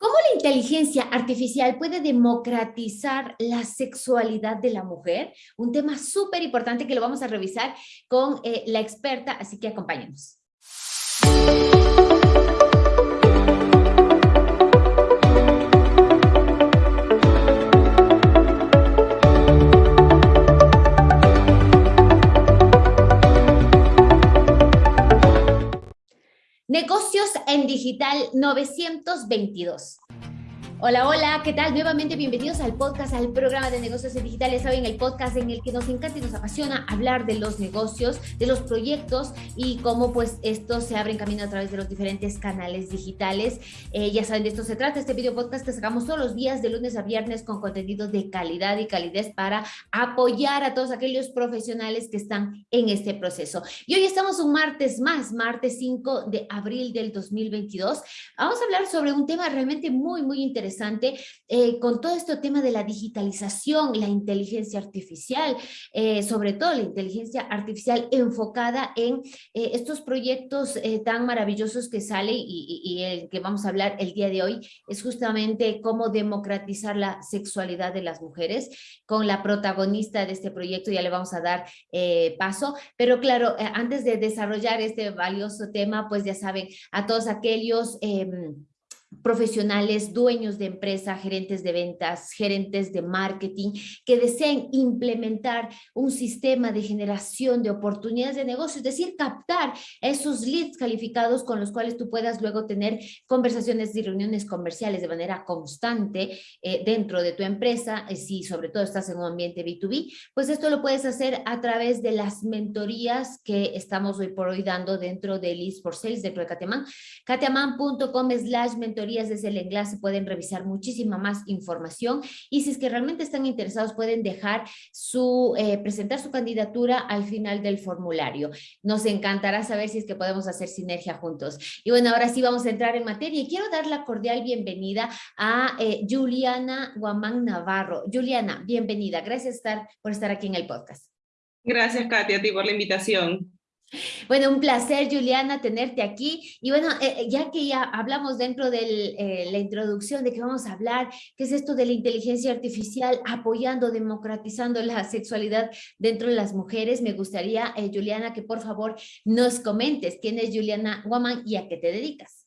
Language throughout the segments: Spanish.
¿Cómo la inteligencia artificial puede democratizar la sexualidad de la mujer? Un tema súper importante que lo vamos a revisar con eh, la experta, así que acompáñenos. Negocios en Digital 922. Hola, hola, ¿qué tal? Nuevamente bienvenidos al podcast, al programa de negocios digitales. Saben, el podcast en el que nos encanta y nos apasiona hablar de los negocios, de los proyectos y cómo pues estos se abren camino a través de los diferentes canales digitales. Eh, ya saben, de esto se trata este video podcast que sacamos todos los días de lunes a viernes con contenido de calidad y calidez para apoyar a todos aquellos profesionales que están en este proceso. Y hoy estamos un martes más, martes 5 de abril del 2022. Vamos a hablar sobre un tema realmente muy, muy interesante eh, con todo este tema de la digitalización, la inteligencia artificial, eh, sobre todo la inteligencia artificial enfocada en eh, estos proyectos tan maravillosos que sale y, y, el que vamos a hablar el día de hoy es justamente cómo democratizar la sexualidad de las mujeres con la protagonista de este proyecto, ya le vamos a dar paso, pero claro, antes de desarrollar este valioso tema, pues ya saben, a todos aquellos em, profesionales, dueños de empresa, gerentes de ventas, gerentes de marketing, que deseen implementar un sistema de generación de oportunidades de negocio, es decir, captar esos leads calificados con los cuales tú puedas luego tener conversaciones y reuniones comerciales de manera constante eh, dentro de tu empresa, eh, si sobre todo estás en un ambiente B2B, pues esto lo puedes hacer a través de las mentorías que estamos hoy por hoy dando dentro de Leads for Sales de Cateman, cateman.com slash mentoría desde el enlace pueden revisar muchísima más información y si es que realmente están interesados pueden dejar su, eh, presentar su candidatura al final del formulario. Nos encantará saber si es que podemos hacer sinergia juntos. Y bueno, ahora sí vamos a entrar en materia y quiero dar la cordial bienvenida a eh, Juliana Guamán Navarro. Juliana, bienvenida. Gracias por estar aquí en el podcast. Gracias, Katia, a ti por la invitación. Bueno, un placer, Juliana, tenerte aquí. Y bueno, eh, eh, ya que ya hablamos dentro de eh, la introducción de que vamos a hablar, qué es esto de la inteligencia artificial apoyando, democratizando la sexualidad dentro de las mujeres, me gustaría, Juliana, que por favor nos comentes quién es Juliana Guaman y a qué te dedicas.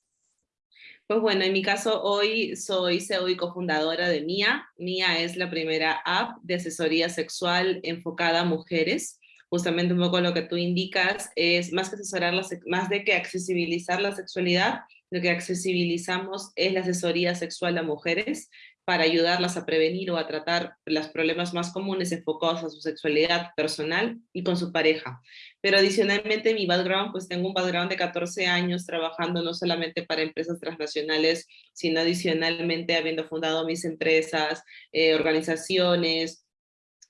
Pues bueno, en mi caso hoy soy CEO y cofundadora de MIA. MIA es la primera app de asesoría sexual enfocada a mujeres justamente un poco lo que tú indicas, es más que asesorar, más de que accesibilizar la sexualidad, lo que accesibilizamos es la asesoría sexual a mujeres para ayudarlas a prevenir o a tratar los problemas más comunes enfocados a su sexualidad personal y con su pareja. Pero adicionalmente mi background, pues tengo un background de 14 años trabajando no solamente para empresas transnacionales, sino adicionalmente habiendo fundado mis empresas, eh, organizaciones,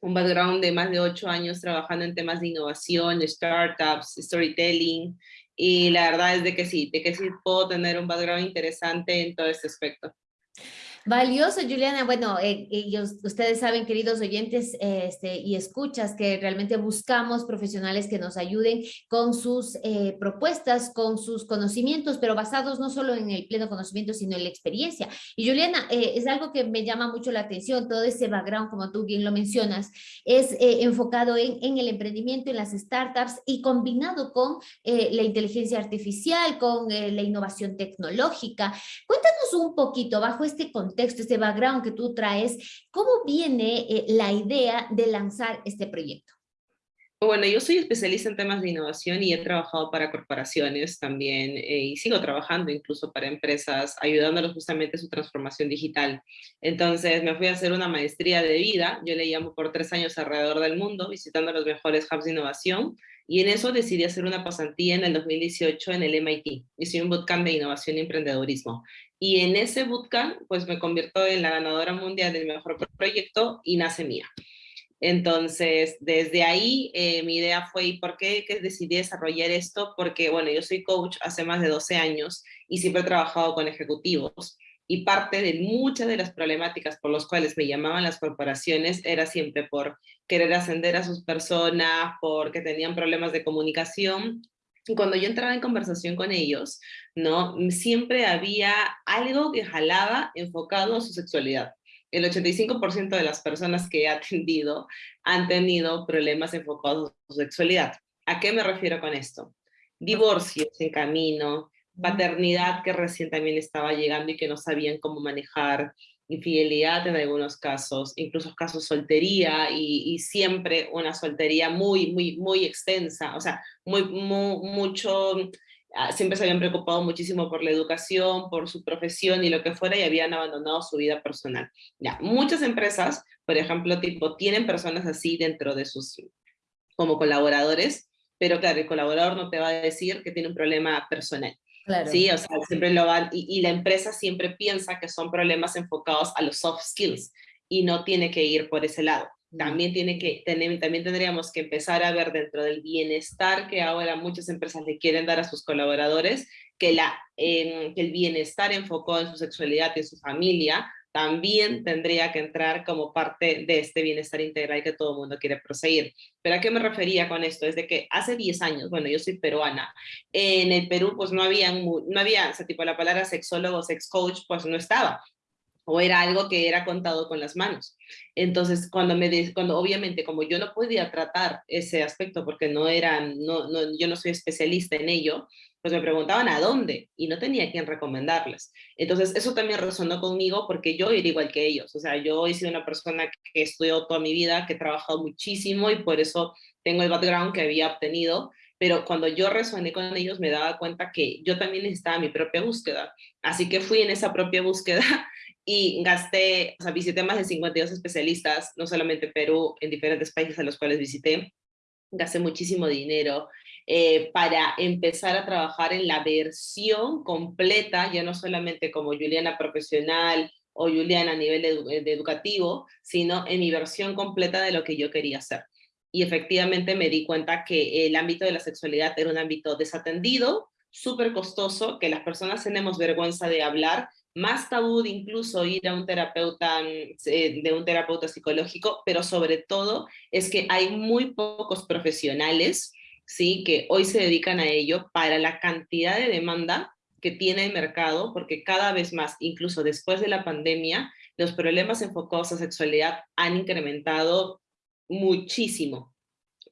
un background de más de ocho años trabajando en temas de innovación, startups, storytelling, y la verdad es de que sí, de que sí puedo tener un background interesante en todo este aspecto. Valioso, Juliana. Bueno, eh, ellos, ustedes saben, queridos oyentes este, y escuchas, que realmente buscamos profesionales que nos ayuden con sus eh, propuestas, con sus conocimientos, pero basados no solo en el pleno conocimiento, sino en la experiencia. Y Juliana, eh, es algo que me llama mucho la atención, todo ese background, como tú bien lo mencionas, es enfocado en, en, el emprendimiento, en las startups y combinado con la inteligencia artificial, con la innovación tecnológica. Cuéntanos un poquito bajo este contexto contexto, este background que tú traes, ¿cómo viene eh, la idea de lanzar este proyecto? Bueno, yo soy especialista en temas de innovación y he trabajado para corporaciones también eh, y sigo trabajando incluso para empresas, ayudándolos justamente en su transformación digital. Entonces me fui a hacer una maestría de vida, yo le llamo por tres años alrededor del mundo, visitando los mejores hubs de innovación y en eso decidí hacer una pasantía en el 2018 en el MIT. Hice un bootcamp de innovación y emprendedorismo. Y en ese bootcamp, pues me convierto en la ganadora mundial del mejor proyecto y nace mía. Entonces, desde ahí eh, mi idea fue, ¿y por qué decidí desarrollar esto? Porque, bueno, yo soy coach hace más de 12 años y siempre he trabajado con ejecutivos y parte de muchas de las problemáticas por las cuales me llamaban las corporaciones era siempre por querer ascender a sus personas, porque tenían problemas de comunicación cuando yo entraba en conversación con ellos, ¿no? Siempre había algo que jalaba enfocado a su sexualidad. El 85% de las personas que he atendido han tenido problemas enfocados a su sexualidad. ¿A qué me refiero con esto? Divorcios en camino, paternidad que recién también estaba llegando y que no sabían cómo manejar, infidelidad en algunos casos, incluso casos soltería y, siempre una soltería muy, muy, muy extensa, o sea, muy, mucho, ah, siempre se habían preocupado muchísimo por la educación, por su profesión y lo que fuera y habían abandonado su vida personal. Ya, muchas empresas, por ejemplo, tipo, tienen personas así dentro de sus, como colaboradores, pero claro, el colaborador no te va a decir que tiene un problema personal. Sí, o sea, siempre lo van, y, la empresa siempre piensa que son problemas enfocados a los soft skills y no tiene que ir por ese lado. También, tiene que tener, también tendríamos que empezar a ver dentro del bienestar que ahora muchas empresas le quieren dar a sus colaboradores, que, la, que el bienestar enfocado en su sexualidad y en su familia también tendría que entrar como parte de este bienestar integral que todo el mundo quiere proseguir. ¿Pero a qué me refería con esto? Es de que hace 10 años, bueno, yo soy peruana, en el Perú pues no había, no había, o sea, tipo la palabra sexólogo, sex coach, pues no estaba o era algo que era contado con las manos. Entonces, cuando me, cuando obviamente como yo no podía tratar ese aspecto porque no era, no, no, yo no soy especialista en ello, pues me preguntaban a dónde y no tenía quien recomendarles. Entonces, eso también resonó conmigo porque yo era igual que ellos. O sea, yo he sido una persona que estudió toda mi vida, que he trabajado muchísimo y por eso tengo el background que había obtenido. Pero cuando yo resoné con ellos, me daba cuenta que yo también necesitaba mi propia búsqueda. Así que fui en esa propia búsqueda y gasté, o sea, visité más de 52 especialistas, no solamente Perú, en diferentes países a los cuales visité. Gasté muchísimo dinero, eh, para empezar a trabajar en la versión completa, ya no solamente como Juliana profesional o Juliana a nivel educativo, sino en mi versión completa de lo que yo quería hacer. Y efectivamente me di cuenta que el ámbito de la sexualidad era un ámbito desatendido, súper costoso, que las personas tenemos vergüenza de hablar, más tabú de incluso ir a un terapeuta, eh, de un terapeuta psicológico, pero sobre todo es que hay muy pocos profesionales ¿sí? que hoy se dedican a ello para la cantidad de demanda que tiene el mercado, porque cada vez más, incluso después de la pandemia, los problemas enfocados a sexualidad han incrementado muchísimo.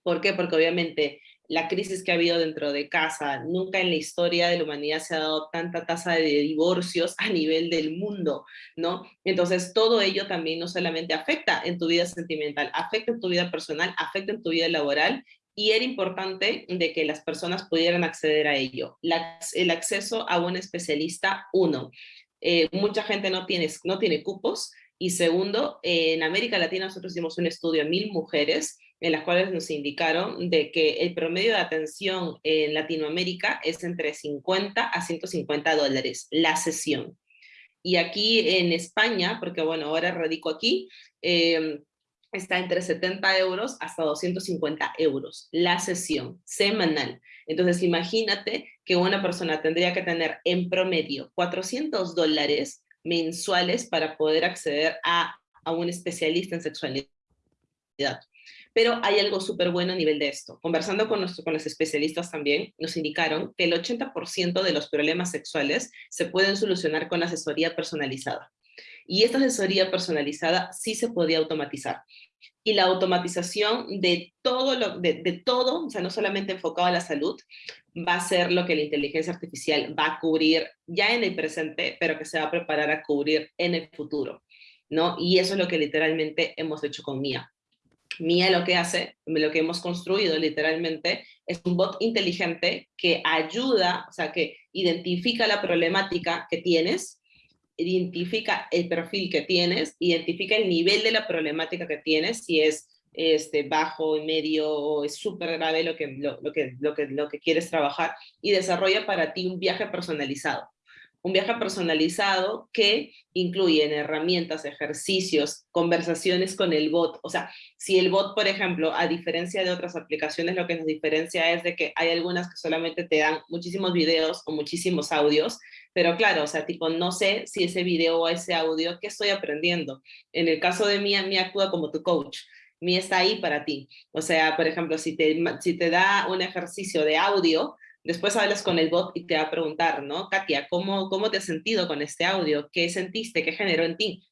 ¿Por qué? Porque obviamente la crisis que ha habido dentro de casa, nunca en la historia de la humanidad se ha dado tanta tasa de divorcios a nivel del mundo, ¿no? Entonces todo ello también no solamente afecta en tu vida sentimental, afecta en tu vida personal, afecta en tu vida laboral y era importante de que las personas pudieran acceder a ello. el acceso a un especialista, uno, eh, mucha gente no tiene, no tiene cupos, y segundo, en América Latina nosotros hicimos un estudio a mil mujeres en las cuales nos indicaron de que el promedio de atención en Latinoamérica es entre 50 a 150 dólares la sesión. Y aquí en España, porque bueno, ahora radico aquí, eh, está entre 70 euros hasta 250 euros la sesión semanal. Entonces imagínate que una persona tendría que tener en promedio 400 dólares mensuales para poder acceder a, a un especialista en sexualidad. Pero hay algo súper bueno a nivel de esto. Conversando con, nuestro, con los especialistas también, nos indicaron que el 80% de los problemas sexuales se pueden solucionar con asesoría personalizada. Y esta asesoría personalizada sí se podía automatizar. Y la automatización de todo, lo, de, todo, o sea, no solamente enfocado a la salud, va a ser lo que la inteligencia artificial va a cubrir ya en el presente, pero que se va a preparar a cubrir en el futuro. ¿no? Y eso es lo que literalmente hemos hecho con Mía. Mía lo que hace, lo que hemos construido literalmente, es un bot inteligente que ayuda, o sea, que identifica la problemática que tienes identifica el perfil que tienes, identifica el nivel de la problemática que tienes, si es este, bajo, medio o es súper grave lo que, lo, que, lo, que, lo que quieres trabajar y desarrolla para ti un viaje personalizado un viaje personalizado que incluye en herramientas, ejercicios, conversaciones con el bot. O sea, si el bot, por ejemplo, a diferencia de otras aplicaciones, lo que nos diferencia es de que hay algunas que solamente te dan muchísimos videos o muchísimos audios, pero claro, o sea, tipo, no sé si ese video o ese audio, ¿qué estoy aprendiendo? En el caso de Mía, Mía actúa como tu coach. Mía está ahí para ti. O sea, por ejemplo, si te, si te da un ejercicio de audio, Después hablas con el bot y te va a preguntar, ¿no? Katia, ¿cómo, cómo te has sentido con este audio? ¿Qué sentiste? ¿Qué generó en ti?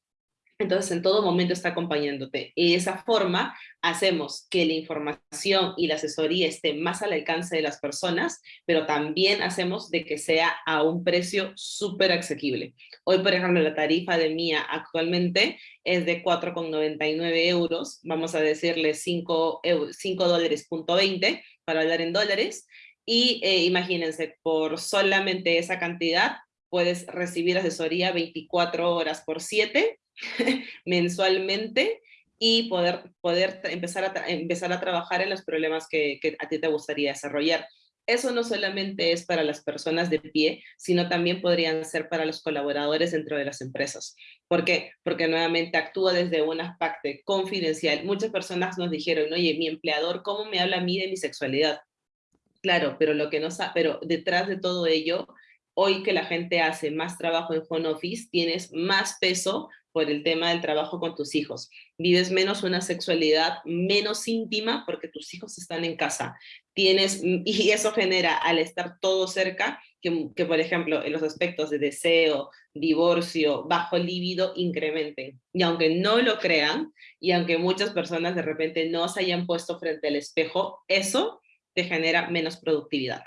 Entonces, en todo momento está acompañándote. Y de esa forma hacemos que la información y la asesoría esté más al alcance de las personas, pero también hacemos de que sea a un precio súper asequible. Hoy, por ejemplo, la tarifa de Mía actualmente es de 4,99 euros, vamos a decirle 5, 5 dólares punto 20 para hablar en dólares, y eh, imagínense, por solamente esa cantidad puedes recibir asesoría 24 horas por 7 mensualmente y poder, poder empezar, a empezar a trabajar en los problemas que, a ti te gustaría desarrollar. Eso no solamente es para las personas de pie, sino también podrían ser para los colaboradores dentro de las empresas. ¿Por qué? Porque nuevamente actúa desde un aspecto confidencial. Muchas personas nos dijeron, oye, mi empleador, ¿cómo me habla a mí de mi sexualidad? Claro, pero lo que no pero detrás de todo ello, hoy que la gente hace más trabajo en home office, tienes más peso por el tema del trabajo con tus hijos. Vives menos una sexualidad menos íntima porque tus hijos están en casa. Tienes, y eso genera, al estar todo cerca, que, que por ejemplo, en los aspectos de deseo, divorcio, bajo líbido, incrementen. Y aunque no lo crean, y aunque muchas personas de repente no se hayan puesto frente al espejo, eso te genera menos productividad.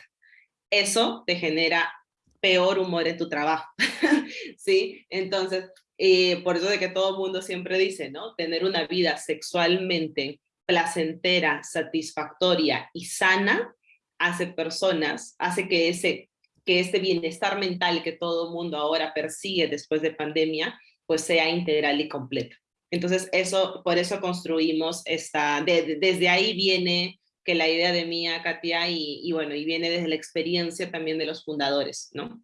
Eso te genera peor humor en tu trabajo, ¿sí? Entonces, eh, por eso de que todo el mundo siempre dice, ¿no? Tener una vida sexualmente placentera, satisfactoria y sana hace personas, hace que ese que este bienestar mental que todo el mundo ahora persigue después de pandemia, pues sea integral y completo. Entonces, eso, por eso construimos esta, desde ahí viene que la idea de Mía, Katia, y bueno, y viene desde la experiencia también de los fundadores, ¿no?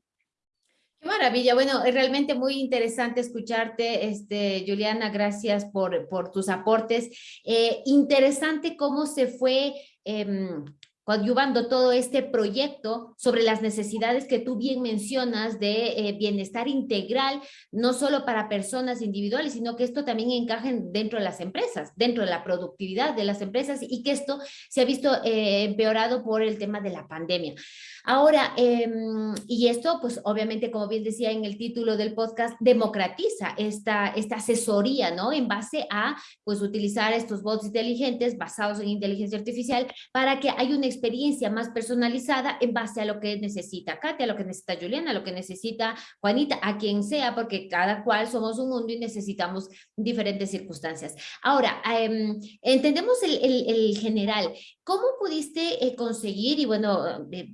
Qué maravilla, bueno, es realmente muy interesante escucharte, este, Juliana, gracias por, por tus aportes. Eh, interesante cómo se fue em, coadyuvando todo este proyecto sobre las necesidades que tú bien mencionas de eh, bienestar integral, no solo para personas individuales, sino que esto también encaje dentro de las empresas, dentro de la productividad de las empresas y que esto se ha visto eh, empeorado por el tema de la pandemia. Ahora, em, y esto pues obviamente como bien decía en el título del podcast, democratiza esta, esta asesoría, ¿no? En base a pues utilizar estos bots inteligentes basados en inteligencia artificial para que haya una experiencia más personalizada en base a lo que necesita Katia, a lo que necesita Juliana, a lo que necesita Juanita, a quien sea, porque cada cual somos un mundo y necesitamos diferentes circunstancias. Ahora, em, entendemos el, general. ¿Cómo pudiste eh, conseguir, y bueno, eh,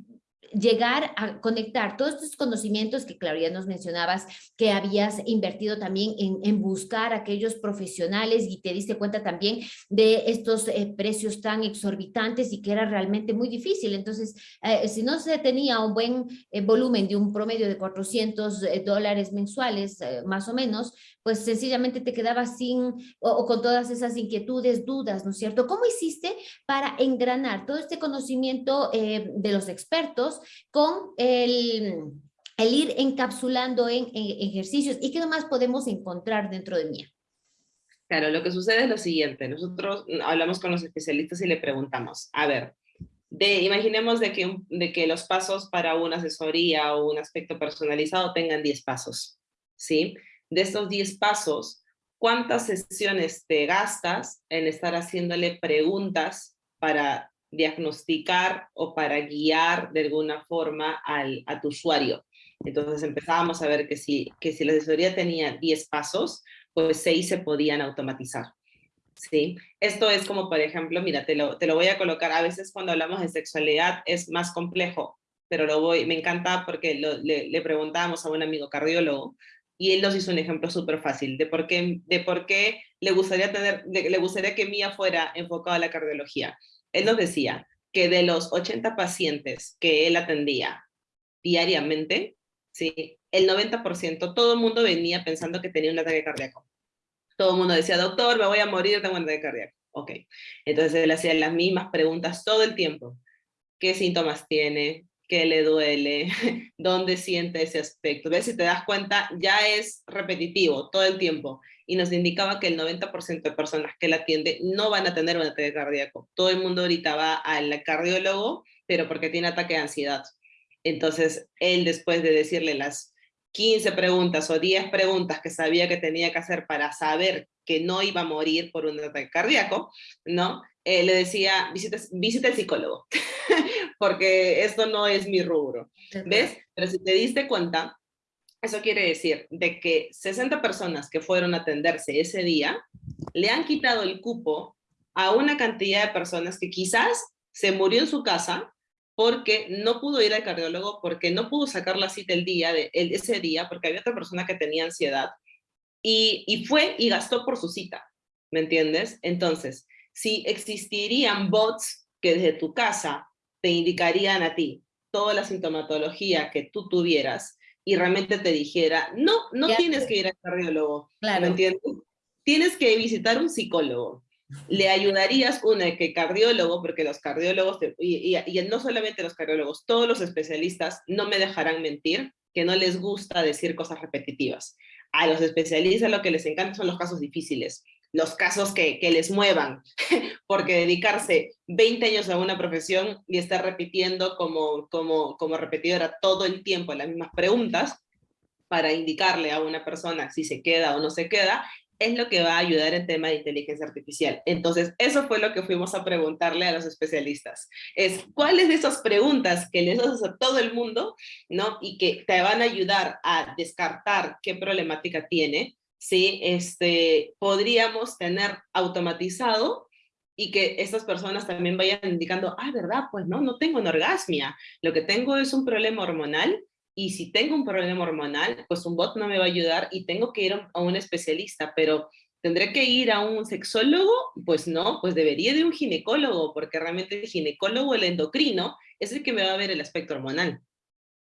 llegar a conectar todos estos conocimientos que, claro, ya nos mencionabas que habías invertido también en, en buscar aquellos profesionales y te diste cuenta también de estos eh, precios tan exorbitantes y que era realmente muy difícil. Entonces, eh, si no se tenía un buen eh, volumen de un promedio de 400 dólares mensuales, más o menos, pues sencillamente te quedabas sin o con todas esas inquietudes, dudas, ¿no es cierto? ¿Cómo hiciste para engranar todo este conocimiento de los expertos con el, el ir encapsulando en, ejercicios. ¿Y qué más podemos encontrar dentro de MIA? Claro, lo que sucede es lo siguiente. Nosotros hablamos con los especialistas y le preguntamos, a ver, de, imaginemos de que, de que los pasos para una asesoría o un aspecto personalizado tengan 10 pasos, ¿sí? De estos 10 pasos, ¿cuántas sesiones te gastas en estar haciéndole preguntas para diagnosticar o para guiar de alguna forma al, a tu usuario. Entonces empezábamos a ver que si, que si la asesoría tenía 10 pasos, pues 6 se podían automatizar. ¿sí? Esto es como, por ejemplo, mira, te lo, te lo voy a colocar, a veces cuando hablamos de sexualidad es más complejo, pero lo voy, me encanta porque le, le preguntábamos a un amigo cardiólogo y él nos hizo un ejemplo súper fácil de por qué, de por qué le, gustaría tener, le gustaría que Mía fuera enfocada a la cardiología él nos decía que de los 80 pacientes que él atendía diariamente, ¿sí? el 90%, todo el mundo venía pensando que tenía un ataque cardíaco. Todo el mundo decía, doctor, me voy a morir, tengo un ataque cardíaco. Ok, entonces él hacía las mismas preguntas todo el tiempo. ¿Qué síntomas tiene? ¿Qué le duele? ¿Dónde siente ese aspecto? ¿Ves? Si te das cuenta, ya es repetitivo todo el tiempo y nos indicaba que el 90% de personas que la atiende no van a tener un ataque cardíaco. Todo el mundo ahorita va al cardiólogo pero porque tiene ataque de ansiedad. Entonces, él después de decirle las 15 preguntas o 10 preguntas que sabía que tenía que hacer para saber que no iba a morir por un ataque cardíaco, ¿no? Eh, le decía, visita, visita el psicólogo, porque esto no es mi rubro, ¿ves? Pero si te diste cuenta, eso quiere decir de que 60 personas que fueron a atenderse ese día, le han quitado el cupo a una cantidad de personas que quizás se murió en su casa porque no pudo ir al cardiólogo, porque no pudo sacar la cita el día de, ese día, porque había otra persona que tenía ansiedad, y, y fue y gastó por su cita, ¿me entiendes? Entonces, si existirían bots que desde tu casa te indicarían a ti toda la sintomatología que tú tuvieras y realmente te dijera, no, no tienes que ir al cardiólogo, ¿me entiendes? Tienes que visitar un psicólogo le ayudarías, una, que cardiólogo, porque los cardiólogos, y, y, no solamente los cardiólogos, todos los especialistas no me dejarán mentir, que no les gusta decir cosas repetitivas. A los especialistas lo que les encanta son los casos difíciles, los casos que, les muevan, porque dedicarse 20 años a una profesión y estar repitiendo como, como, como repetidora todo el tiempo las mismas preguntas, para indicarle a una persona si se queda o no se queda, es lo que va a ayudar en tema de inteligencia artificial. Entonces, eso fue lo que fuimos a preguntarle a los especialistas. Es, ¿cuáles de esas preguntas que les haces a todo el mundo, ¿no? Y que te van a ayudar a descartar qué problemática tiene, ¿sí? Este, podríamos tener automatizado y que estas personas también vayan indicando, ah, verdad, pues no, no tengo una orgasmia, lo que tengo es un problema hormonal y si tengo un problema hormonal, pues un bot no me va a ayudar y tengo que ir a un especialista, pero ¿tendré que ir a un sexólogo? Pues no, pues debería de un ginecólogo, porque realmente el ginecólogo, el endocrino, es el que me va a ver el aspecto hormonal.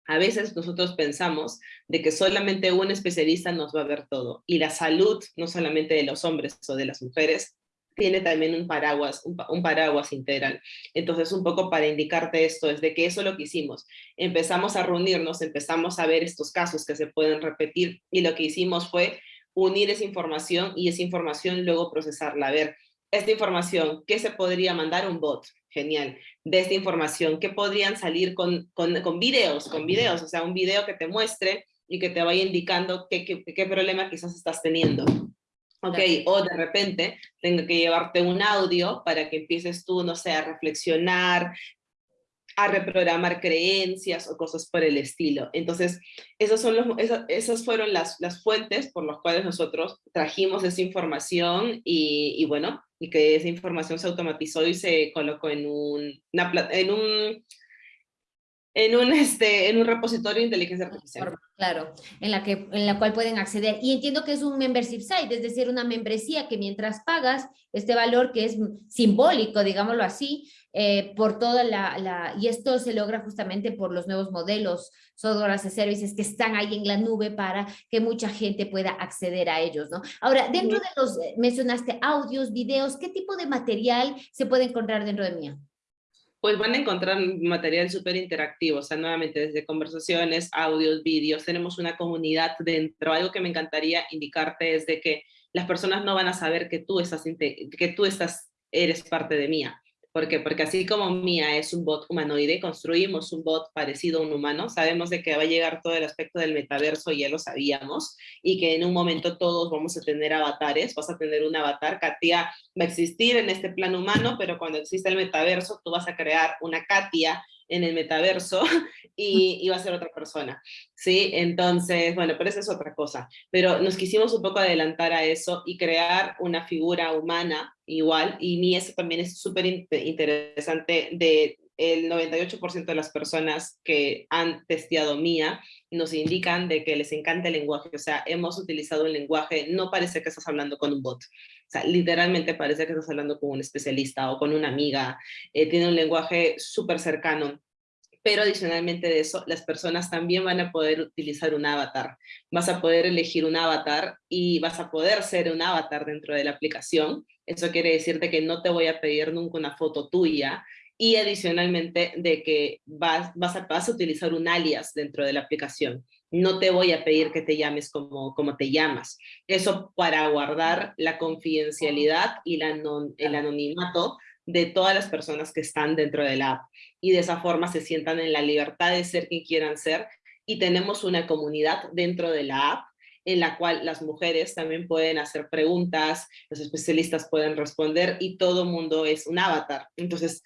A veces nosotros pensamos de que solamente un especialista nos va a ver todo, y la salud, no solamente de los hombres o de las mujeres, tiene también un paraguas, un, paraguas integral. Entonces, un poco para indicarte esto, es de que eso es lo que hicimos. Empezamos a reunirnos, empezamos a ver estos casos que se pueden repetir y lo que hicimos fue unir esa información y esa información luego procesarla. A ver, esta información, ¿qué se podría mandar un bot? Genial. De esta información, ¿qué podrían salir con, con, con videos? Con videos, o sea, un video que te muestre y que te vaya indicando qué, qué, qué problema quizás estás teniendo. Ok, o de repente tengo que llevarte un audio para que empieces tú, no sé, a reflexionar, a reprogramar creencias o cosas por el estilo. Entonces, esas, son los, esas, fueron las, las, fuentes por las cuales nosotros trajimos esa información y, y, bueno, y que esa información se automatizó y se colocó en un, en un en un, este, en un repositorio de inteligencia artificial. Claro, en la, que, en la cual pueden acceder. Y entiendo que es un membership site, es decir, una membresía que mientras pagas este valor que es simbólico, digámoslo así, eh, por toda la, la, y esto se logra justamente por los nuevos modelos software as a services que están ahí en la nube para que mucha gente pueda acceder a ellos, ¿no? Ahora, dentro de los, eh, mencionaste audios, videos, ¿qué tipo de material se puede encontrar dentro de MIA? pues van a encontrar material súper interactivo, o sea, nuevamente desde conversaciones, audios, vídeos, tenemos una comunidad dentro. Algo que me encantaría indicarte es de que las personas no van a saber que tú estás, que tú estás, eres parte de Mía. ¿Por qué? Porque así como Mía es un bot humanoide, construimos un bot parecido a un humano, sabemos de que va a llegar todo el aspecto del metaverso, ya lo sabíamos, y que en un momento todos vamos a tener avatares, vas a tener un avatar, Katia va a existir en este plano humano, pero cuando exista el metaverso, tú vas a crear una Katia en el metaverso y, va a ser otra persona, ¿sí? Entonces, bueno, pero esa es otra cosa. Pero nos quisimos un poco adelantar a eso y crear una figura humana igual, y mí eso también es súper interesante de el 98% de las personas que han testeado Mía nos indican de que les encanta el lenguaje, o sea, hemos utilizado el lenguaje, no parece que estás hablando con un bot, o sea, literalmente parece que estás hablando con un especialista o con una amiga, eh, tiene un lenguaje súper cercano, pero adicionalmente de eso, las personas también van a poder utilizar un avatar. Vas a poder elegir un avatar y vas a poder ser un avatar dentro de la aplicación. Eso quiere decirte que no te voy a pedir nunca una foto tuya, y adicionalmente de que vas, vas, a, vas a utilizar un alias dentro de la aplicación. No te voy a pedir que te llames como, como te llamas. Eso para guardar la confidencialidad y la el anonimato de todas las personas que están dentro de la app y de esa forma se sientan en la libertad de ser quien quieran ser y tenemos una comunidad dentro de la app en la cual las mujeres también pueden hacer preguntas, los especialistas pueden responder y todo mundo es un avatar. Entonces,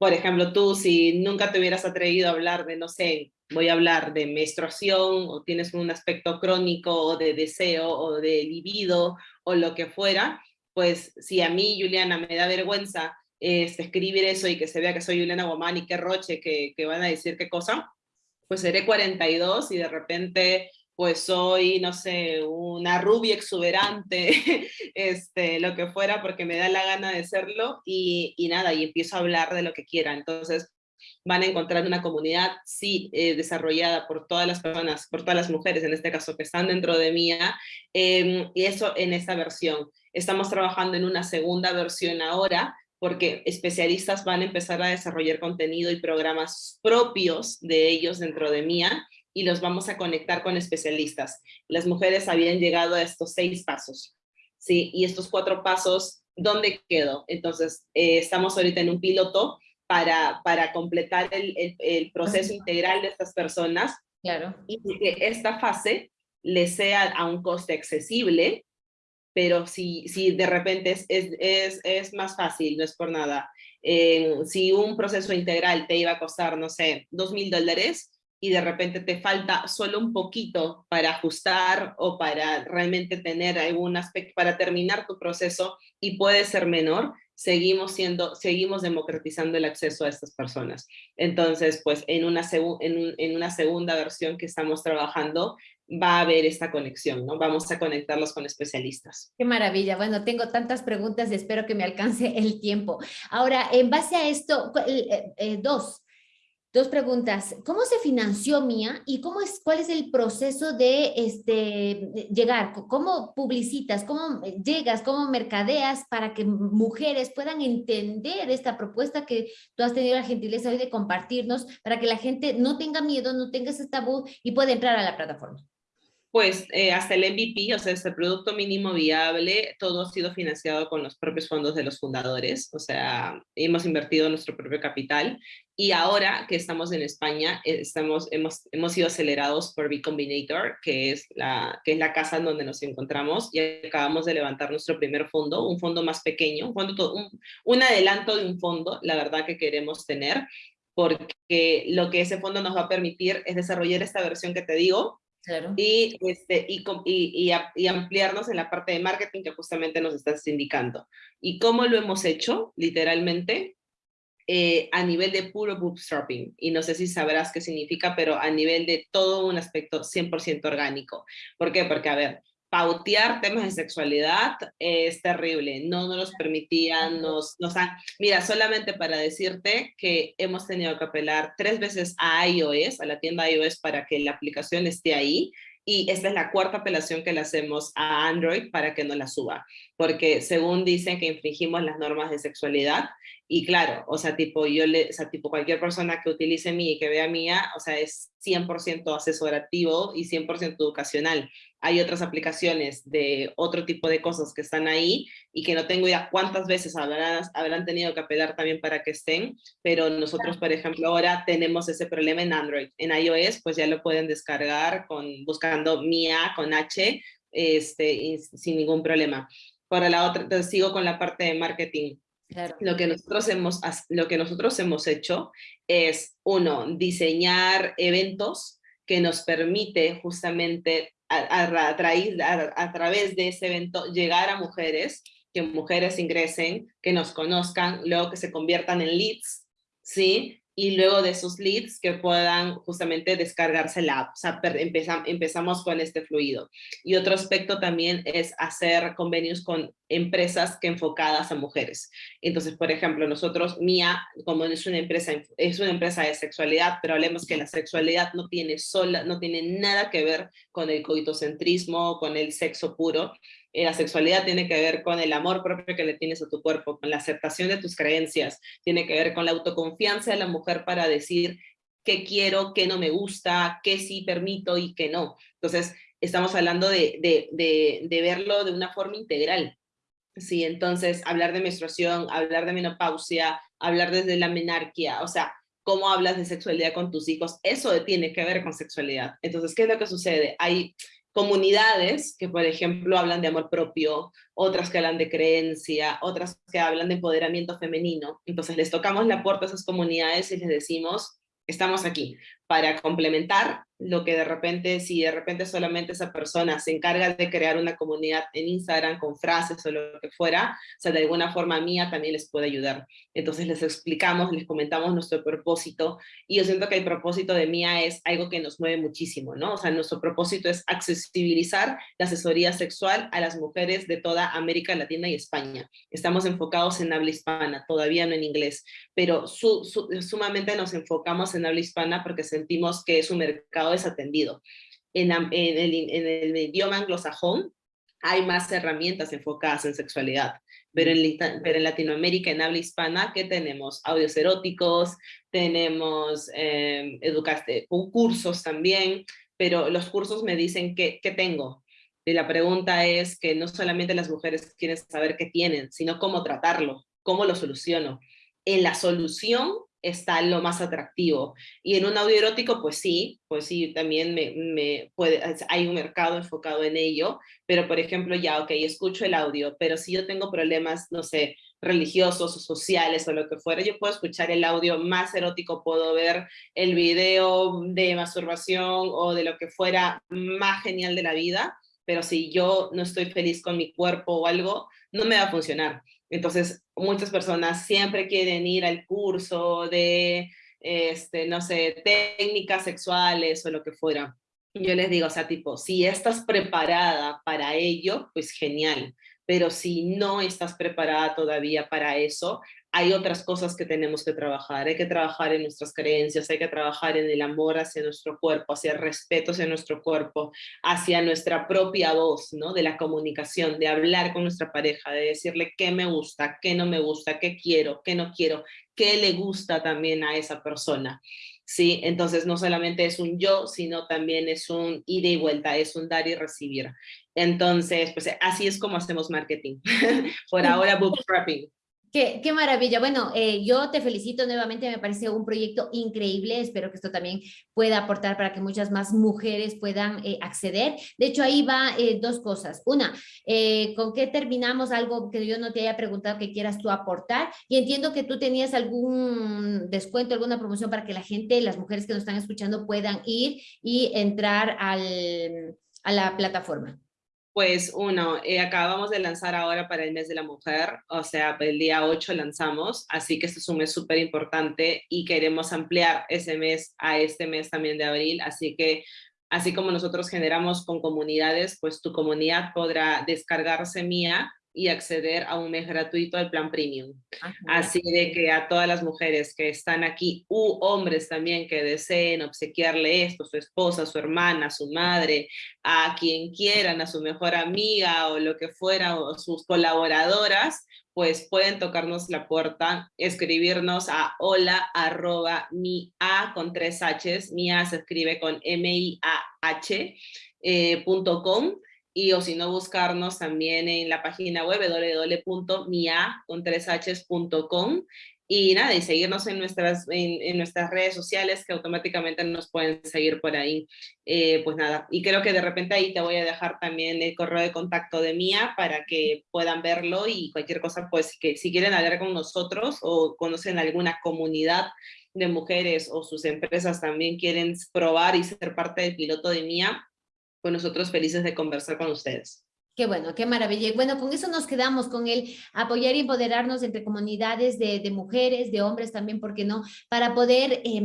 por ejemplo, tú si nunca te hubieras atrevido a hablar de, no sé, voy a hablar de menstruación o tienes un aspecto crónico o de deseo o de libido o lo que fuera, pues si a mí, Juliana, me da vergüenza este, escribir eso y que se vea que soy Juliana Guamán y qué roche, que, que van a decir qué cosa, pues seré 42 y de repente pues soy, no sé, una rubia exuberante, este, lo que fuera, porque me da la gana de serlo, y, y, nada, y empiezo a hablar de lo que quiera. Entonces, van a encontrar una comunidad, sí, eh, desarrollada por todas las personas, por todas las mujeres, en este caso, que están dentro de mía, eh, y eso en esta versión. Estamos trabajando en una segunda versión ahora, porque especialistas van a empezar a desarrollar contenido y programas propios de ellos dentro de Mía y los vamos a conectar con especialistas. Las mujeres habían llegado a estos seis pasos, ¿sí? Y estos cuatro pasos, ¿dónde quedó? Entonces, eh, estamos ahorita en un piloto para, para completar el, el, proceso integral de estas personas claro. y que esta fase les sea a un coste accesible pero si, si de repente es, es, es, más fácil, no es por nada. Eh, si un proceso integral te iba a costar, no sé, dos mil dólares y de repente te falta solo un poquito para ajustar o para realmente tener algún aspecto, para terminar tu proceso y puede ser menor, seguimos siendo, seguimos democratizando el acceso a estas personas. Entonces, pues en una, en, en una segunda versión que estamos trabajando, va a haber esta conexión, ¿no? Vamos a conectarlos con especialistas. Qué maravilla. Bueno, tengo tantas preguntas y espero que me alcance el tiempo. Ahora, en base a esto, eh, eh, dos, dos preguntas. ¿Cómo se financió Mía y cómo es, cuál es el proceso de este, llegar? ¿Cómo publicitas? ¿Cómo llegas? ¿Cómo mercadeas para que mujeres puedan entender esta propuesta que tú has tenido la gentileza hoy de compartirnos para que la gente no tenga miedo, no tenga ese tabú y pueda entrar a la plataforma? Pues eh, hasta el MVP, o sea, este producto mínimo viable, todo ha sido financiado con los propios fondos de los fundadores, o sea, hemos invertido nuestro propio capital y ahora que estamos en España, eh, estamos, hemos, hemos sido acelerados por B Combinator, que es, la, que es la casa en donde nos encontramos y acabamos de levantar nuestro primer fondo, un fondo más pequeño, un, fondo, un, un adelanto de un fondo, la verdad que queremos tener, porque lo que ese fondo nos va a permitir es desarrollar esta versión que te digo, y, este, y, y, y, ampliarnos en la parte de marketing que justamente nos estás indicando. ¿Y cómo lo hemos hecho? Literalmente, eh, a nivel de puro bootstrapping. Y no sé si sabrás qué significa, pero a nivel de todo un aspecto 100% orgánico. ¿Por qué? Porque, a ver, pautear temas de sexualidad es terrible, no nos los permitían, nos, nos han, mira, solamente para decirte que hemos tenido que apelar tres veces a iOS, a la tienda iOS para que la aplicación esté ahí, y esta es la cuarta apelación que le hacemos a Android para que no la suba, porque según dicen que infringimos las normas de sexualidad, y claro, o sea, tipo, yo le, o sea, tipo, cualquier persona que utilice mí y que vea mía, o sea, es 100% asesorativo y 100% educacional. Hay otras aplicaciones de otro tipo de cosas que están ahí y que no tengo idea cuántas veces habrán, habrán tenido que apelar también para que estén, pero nosotros, por ejemplo, ahora tenemos ese problema en Android. En iOS, pues ya lo pueden descargar con, buscando Mia con H, este, sin ningún problema. Para la otra, sigo con la parte de marketing lo, que nosotros hemos, lo que nosotros hemos hecho es, uno, diseñar eventos que nos permite justamente a, a, través de ese evento llegar a mujeres, que mujeres ingresen, que nos conozcan, luego que se conviertan en leads, ¿sí? Y luego de esos leads que puedan justamente descargarse la app. O empezamos con este fluido. Y otro aspecto también es hacer convenios con empresas que enfocadas a mujeres. Entonces, por ejemplo, nosotros, Mía, como es una empresa, es una empresa de sexualidad, pero hablemos que la sexualidad no tiene sola, no tiene nada que ver con el coitocentrismo, con el sexo puro, eh, la sexualidad tiene que ver con el amor propio que le tienes a tu cuerpo, con la aceptación de tus creencias, tiene que ver con la autoconfianza de la mujer para decir qué quiero, qué no me gusta, qué sí permito y qué no. Entonces, estamos hablando de, de, de, de verlo de una forma integral. Sí, entonces hablar de menstruación, hablar de menopausia, hablar desde la menarquia, o sea, cómo hablas de sexualidad con tus hijos, eso tiene que ver con sexualidad. Entonces, ¿qué es lo que sucede? Hay comunidades que, por ejemplo, hablan de amor propio, otras que hablan de creencia, otras que hablan de empoderamiento femenino. Entonces, les tocamos la puerta a esas comunidades y les decimos, estamos aquí para complementar lo que de repente, si de repente solamente esa persona se encarga de crear una comunidad en Instagram con frases o lo que fuera, o sea, de alguna forma mía también les puede ayudar. Entonces les explicamos, les comentamos nuestro propósito y yo siento que el propósito de mía es algo que nos mueve muchísimo, ¿no? O sea, nuestro propósito es accesibilizar la asesoría sexual a las mujeres de toda América Latina y España. Estamos enfocados en habla hispana, todavía no en inglés, pero sumamente nos enfocamos en habla hispana porque sentimos que su mercado desatendido. En, en, el, en el idioma anglosajón hay más herramientas enfocadas en sexualidad, pero en, pero en Latinoamérica, en habla hispana, ¿qué tenemos? Audios eróticos, tenemos eh, cursos también, pero los cursos me dicen qué, qué tengo. Y la pregunta es que no solamente las mujeres quieren saber qué tienen, sino cómo tratarlo, cómo lo soluciono. En la solución está lo más atractivo. Y en un audio erótico, pues sí, pues sí, también me, puede, hay un mercado enfocado en ello, pero por ejemplo, ya, ok, escucho el audio, pero si yo tengo problemas, no sé, religiosos o sociales o lo que fuera, yo puedo escuchar el audio más erótico, puedo ver el video de masturbación o de lo que fuera más genial de la vida, pero si yo no estoy feliz con mi cuerpo o algo, no me va a funcionar. Entonces, muchas personas siempre quieren ir al curso de, este, no sé, técnicas sexuales o lo que fuera. Yo les digo, o sea, tipo, si estás preparada para ello, pues genial. Pero si no estás preparada todavía para eso, hay otras cosas que tenemos que trabajar. Hay que trabajar en nuestras creencias, hay que trabajar en el amor hacia nuestro cuerpo, hacia el respeto hacia nuestro cuerpo, hacia nuestra propia voz, ¿no? De la comunicación, de hablar con nuestra pareja, de decirle qué me gusta, qué no me gusta, qué quiero, qué no quiero, qué le gusta también a esa persona. ¿sí? Entonces no solamente es un yo, sino también es un ida y vuelta, es un dar y recibir. Entonces, pues así es como hacemos marketing. Por ahora, bootstrapping. Qué, maravilla. Bueno, eh, yo te felicito nuevamente, me parece un proyecto increíble. Espero que esto también pueda aportar para que muchas más mujeres puedan eh, acceder. De hecho, ahí va eh, dos cosas. Una, ¿con qué terminamos? Algo que yo no te haya preguntado que quieras tú aportar. Y entiendo que tú tenías algún descuento, alguna promoción para que la gente, las mujeres que nos están escuchando puedan ir y entrar al, a la plataforma. Pues uno, eh, acabamos de lanzar ahora para el mes de la mujer, o sea, el día 8 lanzamos, así que este es un mes súper importante y queremos ampliar ese mes a este mes también de abril, así que así como nosotros generamos con comunidades, pues tu comunidad podrá descargarse mía y acceder a un mes gratuito al plan premium. Ah, Así de que a todas las mujeres que están aquí, u hombres también que deseen obsequiarle esto, su esposa, su hermana, su madre, a quien quieran, a su mejor amiga o lo que fuera, o sus colaboradoras, pues pueden tocarnos la puerta, escribirnos a hola arroba mi a con tres h's, mi a se escribe con m i a h eh, punto com y o si no buscarnos también en la página web www.mia.com y nada, y seguirnos en nuestras, en, nuestras redes sociales que automáticamente nos pueden seguir por ahí. Eh, pues nada, y creo que de repente ahí te voy a dejar también el correo de contacto de Mía para que puedan verlo y cualquier cosa, pues que si quieren hablar con nosotros o conocen alguna comunidad de mujeres o sus empresas también quieren probar y ser parte del piloto de Mía, pues nosotros felices de conversar con ustedes. Qué bueno, qué maravilla. Y bueno, con eso nos quedamos, con el apoyar y empoderarnos entre comunidades de, de mujeres, de hombres también, ¿por qué no? Para poder eh,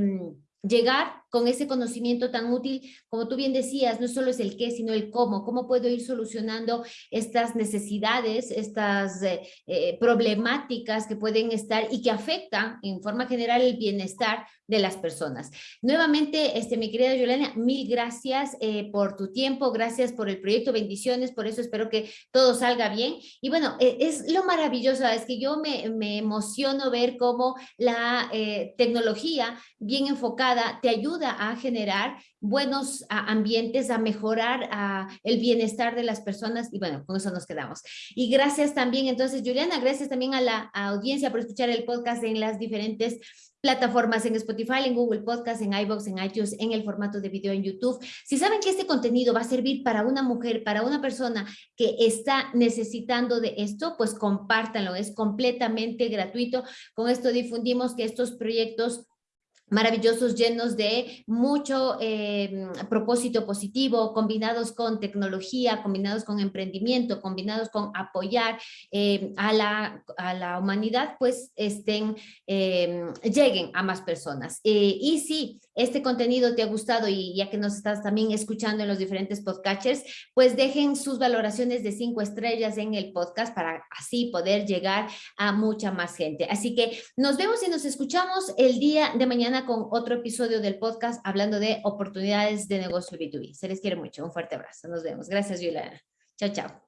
llegar con ese conocimiento tan útil, como tú bien decías, no solo es el qué, sino el cómo, cómo puedo ir solucionando estas necesidades, estas eh, eh, problemáticas que pueden estar y que afectan en forma general el bienestar de las personas. Nuevamente, este, mi querida Yolena, mil gracias eh, por tu tiempo, gracias por el proyecto, bendiciones, por eso espero que todo salga bien. Y bueno, es lo maravilloso, es que yo me, me emociono ver cómo la tecnología bien enfocada te ayuda ayuda a generar buenos ambientes, a mejorar el bienestar de las personas y bueno, con eso nos quedamos. Y gracias también, entonces, Juliana, gracias también a la audiencia por escuchar el podcast en las diferentes plataformas en Spotify, en Google Podcast, en iVoox, en iTunes, en el formato de video en YouTube. Si saben que este contenido va a servir para una mujer, para una persona que está necesitando de esto, pues compártanlo, es completamente gratuito. Con esto difundimos que estos proyectos maravillosos, llenos de mucho eh, propósito positivo, combinados con tecnología, combinados con emprendimiento, combinados con apoyar eh, a, la, a, la, humanidad, pues estén, eh, lleguen a más personas. y si este contenido te ha gustado y ya que nos estás también escuchando en los diferentes podcasters, pues dejen sus valoraciones de cinco estrellas en el podcast para así poder llegar a mucha más gente. Así que nos vemos y nos escuchamos el día de mañana con otro episodio del podcast hablando de oportunidades de negocio B2B. Se les quiere mucho. Un fuerte abrazo. Nos vemos. Gracias, Juliana. Chao, chao.